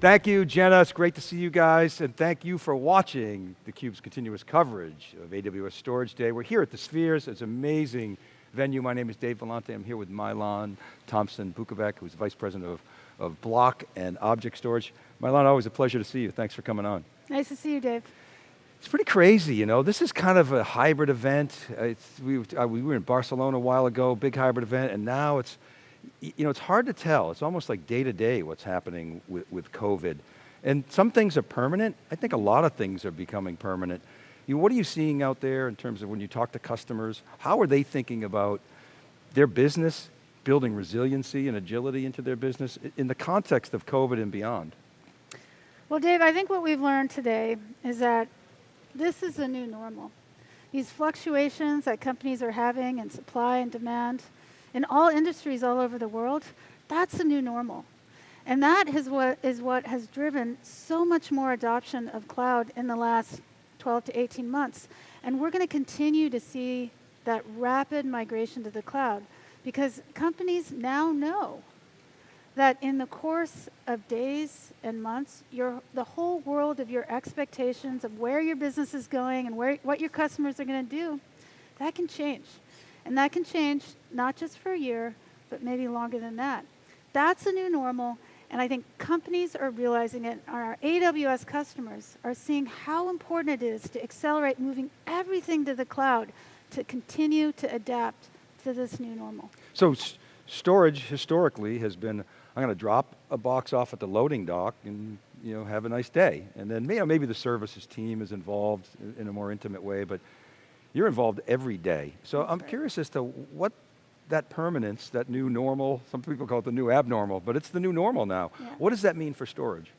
Thank you, Jenna. It's great to see you guys, and thank you for watching theCUBE's continuous coverage of AWS Storage Day. We're here at the Spheres. It's an amazing venue. My name is Dave Vellante. I'm here with Mai-Lan Tomsen Bukovec, who's Vice President of, of Block and Object Storage. Mai-Lan, always a pleasure to see you. Thanks for coming on. Nice to see you, Dave. It's pretty crazy, you know. This is kind of a hybrid event. Uh, we, uh, we were in Barcelona a while ago, big hybrid event, and now it's, you know, it's hard to tell. It's almost like day to day what's happening with, with COVID. And some things are permanent. I think a lot of things are becoming permanent. You know, what are you seeing out there in terms of when you talk to customers? How are they thinking about their business, building resiliency and agility into their business in the context of COVID and beyond? Well, Dave, I think what we've learned today is that this is the new normal. These fluctuations that companies are having in supply and demand, in all industries all over the world, that's the new normal. And that is what, is what has driven so much more adoption of cloud in the last 12 to 18 months. And we're going to continue to see that rapid migration to the cloud because companies now know that in the course of days and months, your, the whole world of your expectations of where your business is going and where, what your customers are going to do, that can change. And that can change not just for a year, but maybe longer than that. That's a new normal, and I think companies are realizing it, our AWS customers are seeing how important it is to accelerate moving everything to the cloud to continue to adapt to this new normal. So storage historically has been I'm going to drop a box off at the loading dock and you know, have a nice day. And then you know, maybe the services team is involved in a more intimate way, but you're involved every day. So That's I'm right. curious as to what that permanence, that new normal, some people call it the new abnormal, but it's the new normal now. Yeah. What does that mean for storage?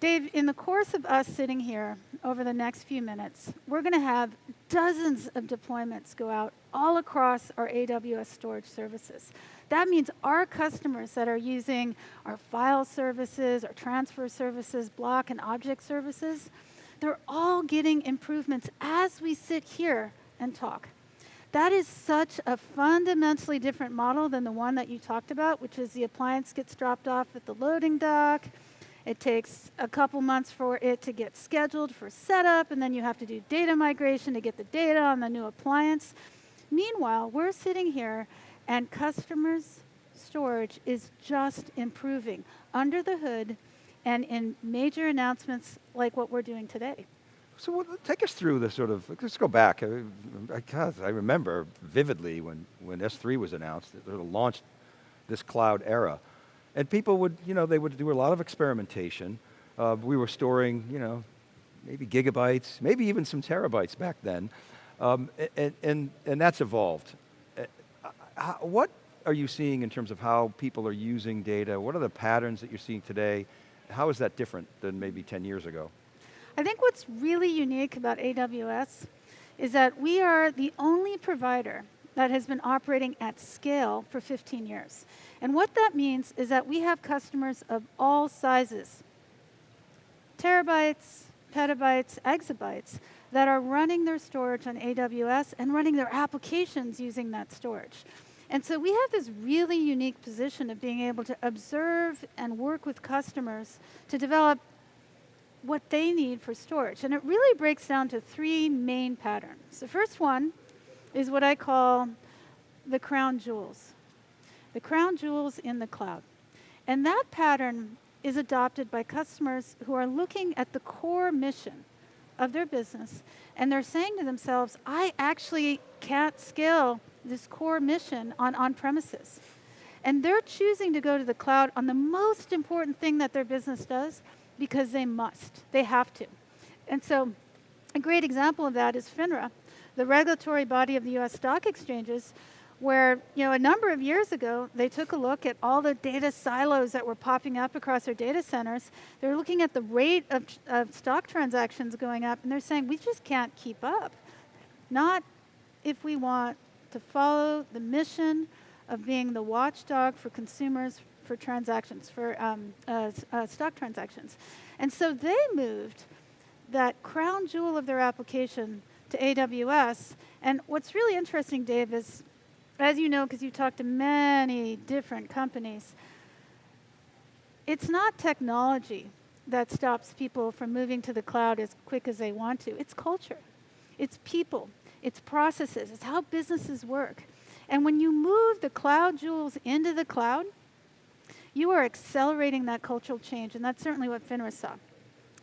Dave, in the course of us sitting here over the next few minutes, we're going to have dozens of deployments go out all across our AWS storage services. That means our customers that are using our file services, our transfer services, block and object services, they're all getting improvements as we sit here and talk. That is such a fundamentally different model than the one that you talked about, which is the appliance gets dropped off at the loading dock. It takes a couple months for it to get scheduled for setup, and then you have to do data migration to get the data on the new appliance. Meanwhile, we're sitting here and customers' storage is just improving under the hood and in major announcements like what we're doing today. So take us through this sort of, let's go back. I, I, I remember vividly when, when S3 was announced, it launched this cloud era. And people would, you know, they would do a lot of experimentation. Uh, we were storing, you know, maybe gigabytes, maybe even some terabytes back then. Um, and, and, and that's evolved how, what are you seeing in terms of how people are using data? What are the patterns that you're seeing today? How is that different than maybe 10 years ago? I think what's really unique about AWS is that we are the only provider that has been operating at scale for 15 years. And what that means is that we have customers of all sizes, terabytes, petabytes, exabytes, that are running their storage on AWS and running their applications using that storage. And so we have this really unique position of being able to observe and work with customers to develop what they need for storage. And it really breaks down to three main patterns. The first one is what I call the crown jewels. The crown jewels in the cloud. And that pattern is adopted by customers who are looking at the core mission of their business and they're saying to themselves, I actually can't scale this core mission on on-premises. And they're choosing to go to the cloud on the most important thing that their business does because they must, they have to. And so a great example of that is FINRA, the regulatory body of the US stock exchanges, where you know a number of years ago they took a look at all the data silos that were popping up across their data centers. They're looking at the rate of, of stock transactions going up, and they're saying we just can't keep up. Not if we want to follow the mission of being the watchdog for consumers for transactions, for um, uh, uh, stock transactions. And so they moved that crown jewel of their application to AWS. And what's really interesting, Dave, is as you know, because you've talked to many different companies, it's not technology that stops people from moving to the cloud as quick as they want to. It's culture, it's people, it's processes, it's how businesses work. And when you move the cloud jewels into the cloud, you are accelerating that cultural change, and that's certainly what FINRA saw.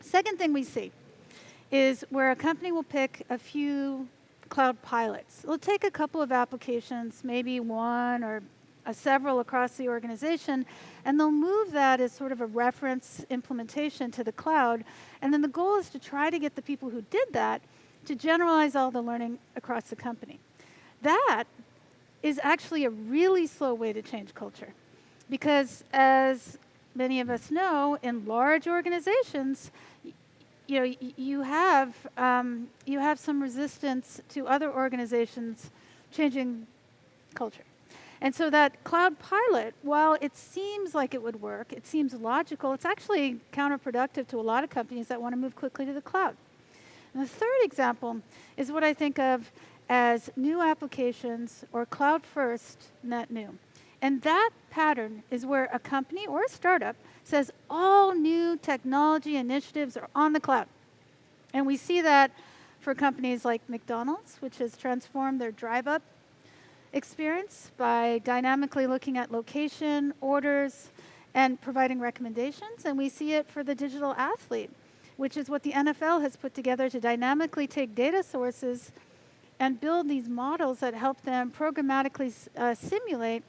Second thing we see is where a company will pick a few cloud pilots. They'll take a couple of applications, maybe one or several across the organization, and they'll move that as sort of a reference implementation to the cloud. And then the goal is to try to get the people who did that to generalize all the learning across the company. That is actually a really slow way to change culture. Because as many of us know, in large organizations, you know, you have, um, you have some resistance to other organizations changing culture. And so that cloud pilot, while it seems like it would work, it seems logical, it's actually counterproductive to a lot of companies that want to move quickly to the cloud. And the third example is what I think of as new applications or cloud first net new. And that pattern is where a company or a startup says all new technology initiatives are on the cloud. And we see that for companies like McDonald's, which has transformed their drive up experience by dynamically looking at location, orders, and providing recommendations. And we see it for the digital athlete, which is what the NFL has put together to dynamically take data sources and build these models that help them programmatically uh, simulate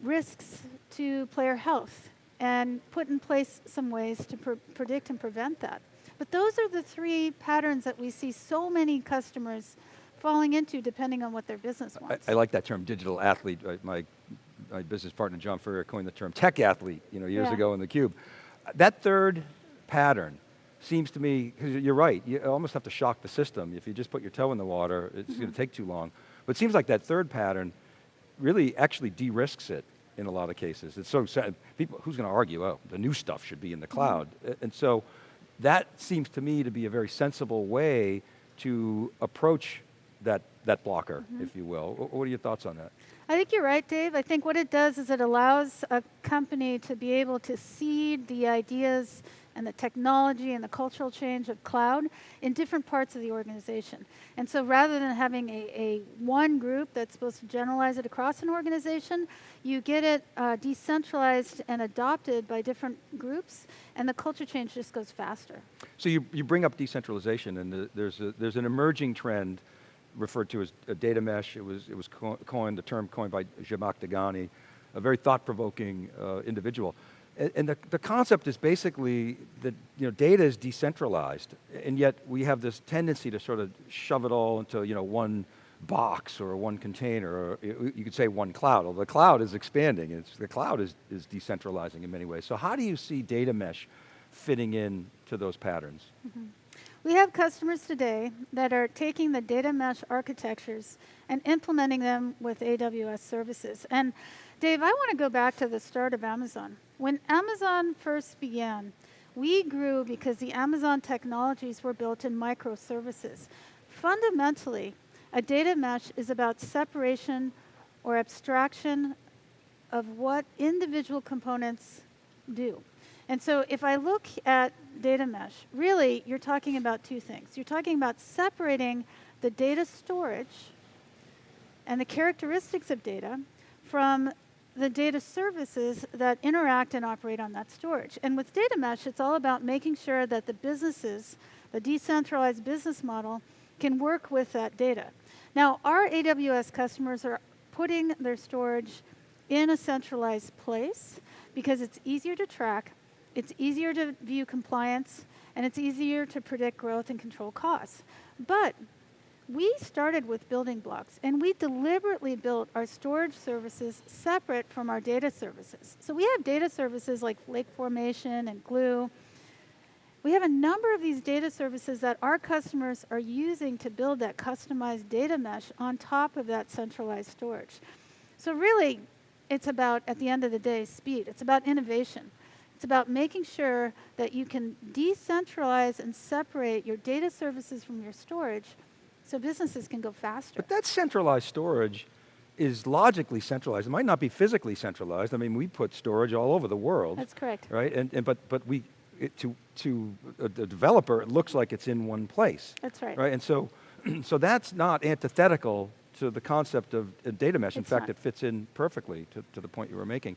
risks to player health and put in place some ways to pr predict and prevent that. But those are the three patterns that we see so many customers falling into depending on what their business wants. I, I like that term, digital athlete. My, my business partner, John Furrier, coined the term tech athlete you know, years yeah. ago in theCUBE. That third pattern seems to me, because you're right, you almost have to shock the system. If you just put your toe in the water, it's mm -hmm. going to take too long. But it seems like that third pattern really actually de-risks it in a lot of cases. It's so sad, people, who's going to argue, oh, the new stuff should be in the mm-hmm. cloud. Mm -hmm. And so that seems to me to be a very sensible way to approach that, that blocker, mm -hmm. if you will. What are your thoughts on that? I think you're right, Dave. I think what it does is it allows a company to be able to seed the ideas and the technology and the cultural change of cloud in different parts of the organization. And so rather than having a, a one group that's supposed to generalize it across an organization, you get it uh, decentralized and adopted by different groups, and the culture change just goes faster. So you, you bring up decentralization, and the, there's, a, there's an emerging trend referred to as a data mesh. It was, it was coined, the term coined by Zhamak Dehghani, a very thought-provoking uh, individual. And, the, the concept is basically that you know, data is decentralized, and yet we have this tendency to sort of shove it all into you know, one box or one container, or you could say one cloud. Well, the cloud is expanding, it's, the cloud is, is decentralizing in many ways. So how do you see data mesh fitting in to those patterns? Mm -hmm. We have customers today that are taking the data mesh architectures and implementing them with AWS services. And Dave, I want to go back to the start of Amazon. When Amazon first began, we grew because the Amazon technologies were built in microservices. Fundamentally, a data mesh is about separation or abstraction of what individual components do. And so if I look at data mesh, really you're talking about two things. You're talking about separating the data storage and the characteristics of data from the data services that interact and operate on that storage. And with data mesh, it's all about making sure that the businesses, the decentralized business model, can work with that data. Now, our AWS customers are putting their storage in a centralized place because it's easier to track it's easier to view compliance, and it's easier to predict growth and control costs. But we started with building blocks, and we deliberately built our storage services separate from our data services. So we have data services like Lake Formation and Glue. We have a number of these data services that our customers are using to build that customized data mesh on top of that centralized storage. So really, it's about, at the end of the day, speed. It's about innovation. It's about making sure that you can decentralize and separate your data services from your storage so businesses can go faster. But that centralized storage is logically centralized. It might not be physically centralized. I mean, we put storage all over the world. That's correct. Right, and, and but, but we, it, to, to a, the developer, it looks like it's in one place. That's right. Right, and so, so that's not antithetical to the concept of a data mesh. In It's fact, not. it fits in perfectly to, to the point you were making.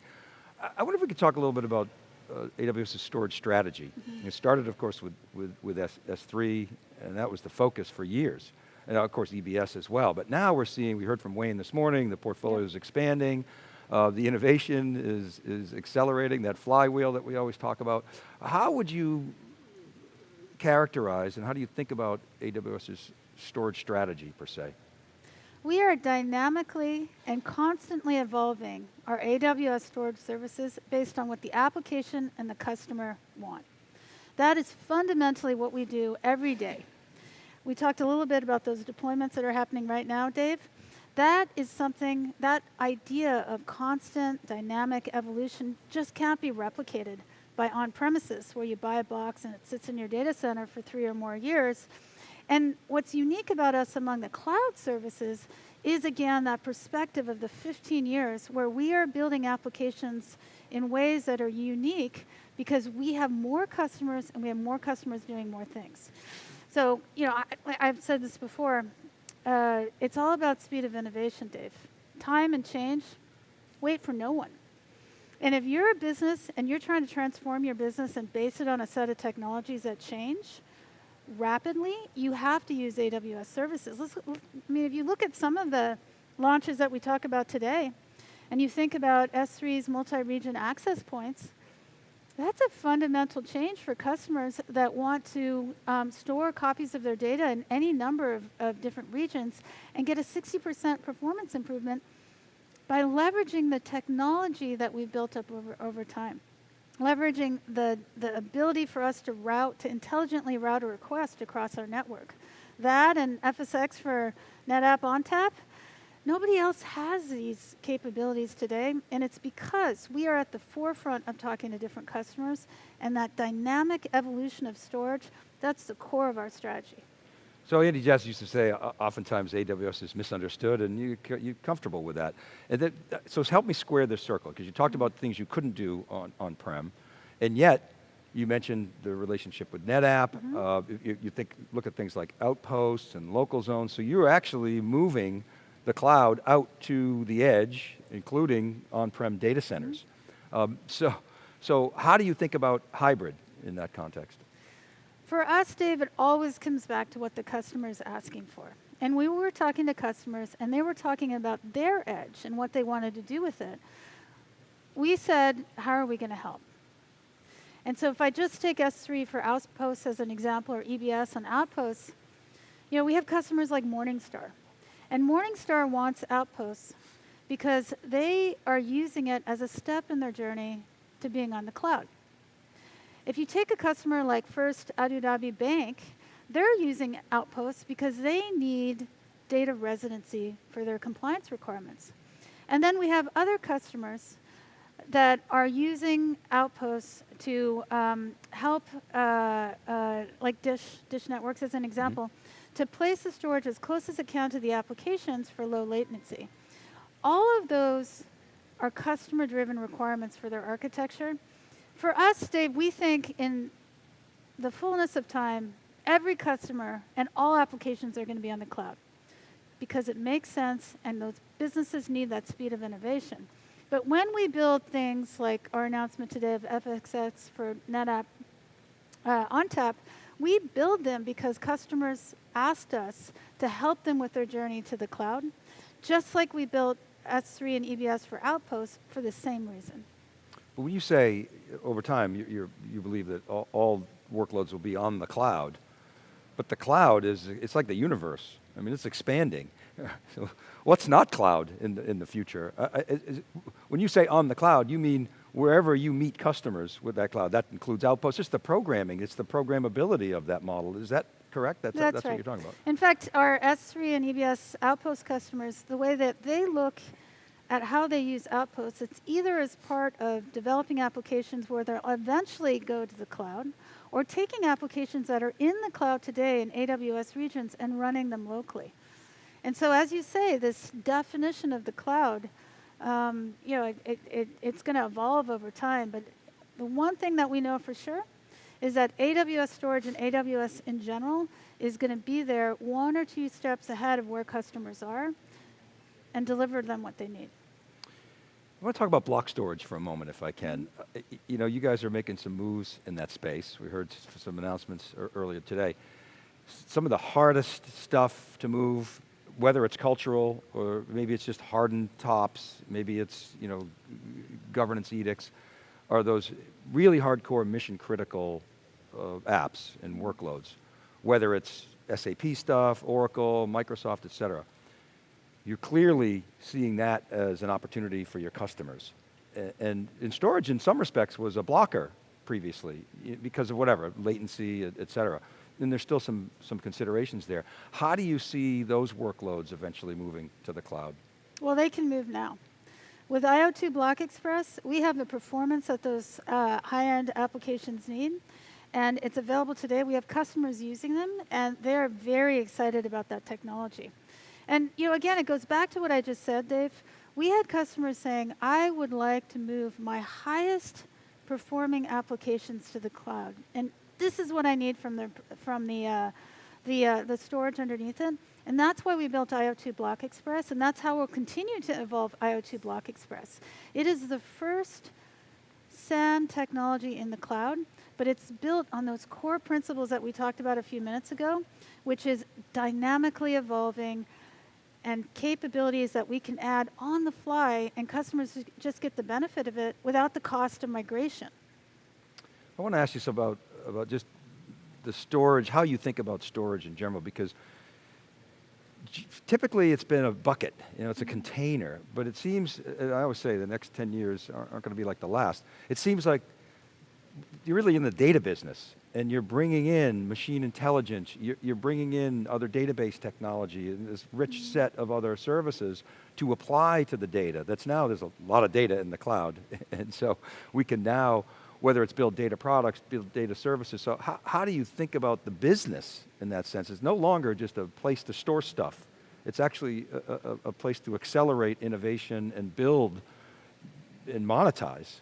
I, I wonder if we could talk a little bit about uh, AWS's storage strategy. Mm-hmm. It started, of course, with, with, with S, S3, and that was the focus for years. And of course, EBS as well. But now we're seeing, we heard from Wayne this morning, the portfolio Yeah. is expanding, uh, the innovation is, is accelerating, that flywheel that we always talk about. How would you characterize and how do you think about AWS's storage strategy per se? We are dynamically and constantly evolving our AWS storage services based on what the application and the customer want. That is fundamentally what we do every day. We talked a little bit about those deployments that are happening right now, Dave. That is something, that idea of constant dynamic evolution just can't be replicated by on premises where you buy a box and it sits in your data center for three or more years. And what's unique about us among the cloud services is again that perspective of the 15 years where we are building applications in ways that are unique because we have more customers and we have more customers doing more things. So, you know, I, I've said this before, uh, it's all about speed of innovation, Dave. Time and change, wait for no one. And if you're a business and you're trying to transform your business and base it on a set of technologies that change rapidly, you have to use AWS services. Let's, I mean, if you look at some of the launches that we talk about today, and you think about S3's multi-region access points, that's a fundamental change for customers that want to um, store copies of their data in any number of, of different regions and get a 60% performance improvement by leveraging the technology that we've built up over, over time. Leveraging the, the ability for us to route, to intelligently route a request across our network. That and FSx for NetApp ONTAP, nobody else has these capabilities today, and it's because we are at the forefront of talking to different customers, and that dynamic evolution of storage, that's the core of our strategy. So Andy Jassy used to say, uh, oftentimes AWS is misunderstood, and you, you're comfortable with that. And that, so help me square this circle, because you talked about things you couldn't do on, on-prem, and yet you mentioned the relationship with NetApp. Uh, you, you think, look at things like outposts and local zones. So you're actually moving the cloud out to the edge, including on-prem data centers. Um, so, so how do you think about hybrid in that context? For us, Dave, it always comes back to what the customer is asking for. And we were talking to customers, and they were talking about their edge and what they wanted to do with it. We said, how are we going to help? And so if I just take S3 for Outposts as an example, or EBS on Outposts, you know, we have customers like Morningstar. And Morningstar wants Outposts because they are using it as a step in their journey to being on the cloud. If you take a customer like First Abu Dhabi Bank, they're using Outposts because they need data residency for their compliance requirements. And then we have other customers that are using Outposts to um, help, uh, uh, like Dish, Dish Networks as an example, to place the storage as close as it can to the applications for low latency. All of those are customer-driven requirements for their architecture. For us, Dave, we think in the fullness of time, every customer and all applications are going to be on the cloud because it makes sense and those businesses need that speed of innovation. But when we build things like our announcement today of FSx for NetApp uh, ONTAP, we build them because customers asked us to help them with their journey to the cloud, just like we built S3 and EBS for Outposts for the same reason. But when you say over time, you, you believe that all, all workloads will be on the cloud, but the cloud is, it's like the universe. I mean, it's expanding. so what's not cloud in the, in the future? Uh, uh, is- when you say on the cloud, you mean wherever you meet customers with that cloud. That includes Outposts, just the programming, it's the programmability of that model. Is that correct? That's, That's that's right. what you're talking about. In fact, our S3 and EBS Outpost customers, the way that they look at how they use Outposts, it's either as part of developing applications where they'll eventually go to the cloud, or taking applications that are in the cloud today in AWS regions and running them locally. And so as you say, this definition of the cloud, um, you know, it, it, it, it's going to evolve over time, but the one thing that we know for sure is that AWS storage and AWS in general is going to be there one or two steps ahead of where customers are and deliver them what they need. I want to talk about block storage for a moment, if I can. Uh, you know, you guys are making some moves in that space. We heard some announcements earlier today. Some of the hardest stuff to move, whether it's cultural or maybe it's just hardened tops, maybe it's you know governance edicts, are those really hardcore mission critical uh, apps and workloads, whether it's SAP stuff, Oracle, Microsoft, et cetera you're clearly seeing that as an opportunity for your customers. And in storage, in some respects, was a blocker previously because of whatever, latency, et cetera. And there's still some, some considerations there. How do you see those workloads eventually moving to the cloud? Well, they can move now. With IO2 Block Express, we have the performance that those uh, high-end applications need, and it's available today. We have customers using them, and they're very excited about that technology. And you know, again, it goes back to what I just said, Dave. We had customers saying, "I would like to move my highest performing applications to the cloud, and this is what I need from the from the uh, the uh, the storage underneath it." And that's why we built IO2 Block Express, and that's how we'll continue to evolve IO2 Block Express. It is the first SAN technology in the cloud, but it's built on those core principles that we talked about a few minutes ago, which is dynamically evolving and capabilities that we can add on the fly, and customers just get the benefit of it without the cost of migration. I want to ask you about, about just the storage, how you think about storage in general, because typically it's been a bucket, you know, it's a mm-hmm. container, but it seems, I always say the next 10 years aren't, aren't going to be like the last. It seems like you're really in the data business and you're bringing in machine intelligence, you're, you're bringing in other database technology and this rich mm-hmm. set of other services to apply to the data. That's now, there's a lot of data in the cloud. And so we can now, whether it's build data products, build data services. So how, how do you think about the business in that sense? It's no longer just a place to store stuff. It's actually a, a, a place to accelerate innovation and build and monetize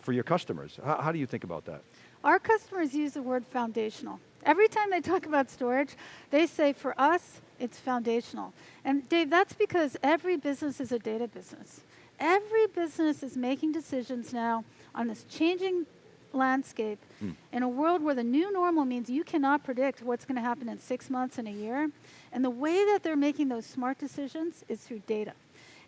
for your customers. How, how do you think about that? Our customers use the word foundational. Every time they talk about storage, they say for us, it's foundational. And Dave, that's because every business is a data business. Every business is making decisions now on this changing landscape in a world where the new normal means you cannot predict what's going to happen in six months and a year. And the way that they're making those smart decisions is through data.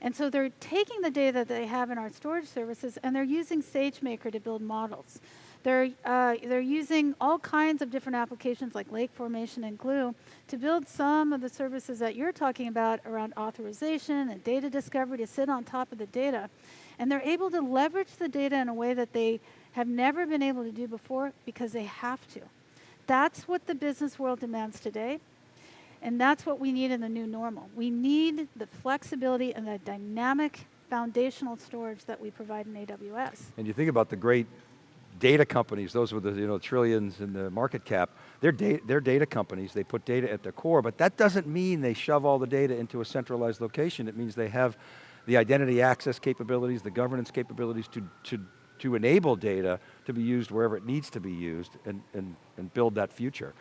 And so they're taking the data that they have in our storage services and they're using SageMaker to build models. They're, uh, they're using all kinds of different applications like Lake Formation and Glue to build some of the services that you're talking about around authorization and data discovery to sit on top of the data. And they're able to leverage the data in a way that they have never been able to do before because they have to. That's what the business world demands today. And that's what we need in the new normal. We need the flexibility and the dynamic foundational storage that we provide in AWS. And you think about the great data companies, those with the you know, trillions in the market cap, they're, da they're data companies, they put data at their core, but that doesn't mean they shove all the data into a centralized location. It means they have the identity access capabilities, the governance capabilities to, to, to enable data to be used wherever it needs to be used and, and, and build that future.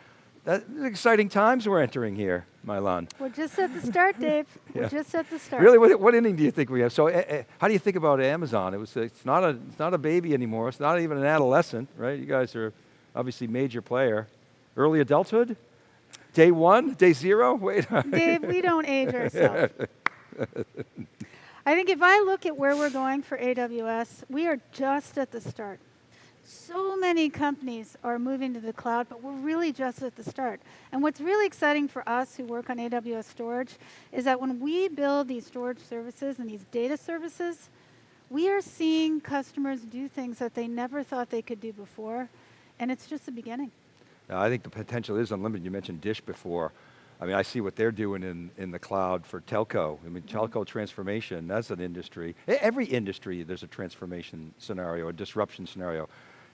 That, exciting times we're entering here, Mai-Lan. We're just at the start, Dave. Yeah. We're just at the start. Really, what, what inning do you think we have? So, uh, uh, how do you think about Amazon? It was, it's not a, it's not a baby anymore. It's not even an adolescent, right? You guys are obviously major player. Early adulthood, day one, day zero. Wait, Dave, we don't age ourselves. I think if I look at where we're going for AWS, we are just at the start. So many companies are moving to the cloud, but we're really just at the start. And what's really exciting for us who work on AWS storage is that when we build these storage services and these data services, we are seeing customers do things that they never thought they could do before, and it's just the beginning. Now, I think the potential is unlimited. You mentioned Dish before. I mean, I see what they're doing in, in the cloud for telco. I mean, telco transformation, that's an industry. Every industry, there's a transformation scenario, a disruption scenario.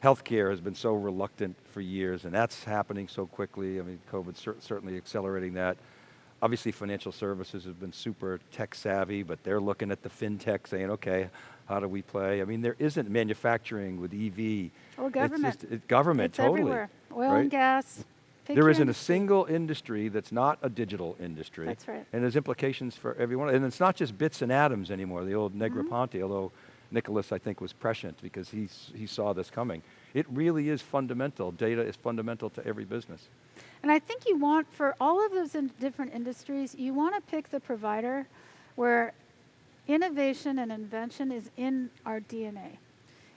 Healthcare has been so reluctant for years, and that's happening so quickly. I mean, COVID's cer certainly accelerating that. obviously financial services have been super tech savvy, but they're looking at the fintech saying, okay, how do we play? I mean, there isn't manufacturing with EV. It's government. just- it- government, it's totally. everywhere. Oil right? and gas. There isn't a single industry that's not a digital industry. That's right. And there's implications for everyone. And it's not just bits and atoms anymore, the old Mm-hmm. Negroponte, although Nicholas, I think, was prescient because he, he saw this coming. It really is fundamental. Data is fundamental to every business. And I think you want, for all of those in different industries, you want to pick the provider where innovation and invention is in our DNA.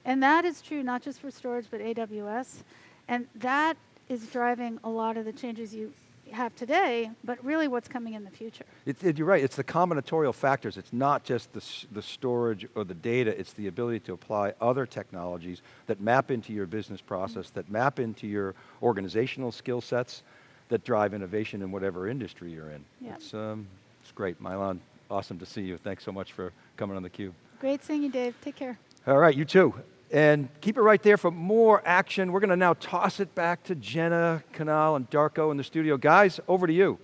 And that is true not just for storage, but AWS. And that is driving a lot of the changes you have today, but really what's coming in the future. It, it- you're right, it's the combinatorial factors. It's not just the, the storage or the data, it's the ability to apply other technologies that map into your business process, that map into your organizational skill sets, that drive innovation in whatever industry you're in. Yeah. It's, um, it's great. Mai-Lan, awesome to see you. Thanks so much for coming on theCUBE. Great seeing you, Dave. Take care. All right, you too. And keep it right there for more action. We're going to now toss it back to Jenna, Kanal, and Darko in the studio. Guys, over to you.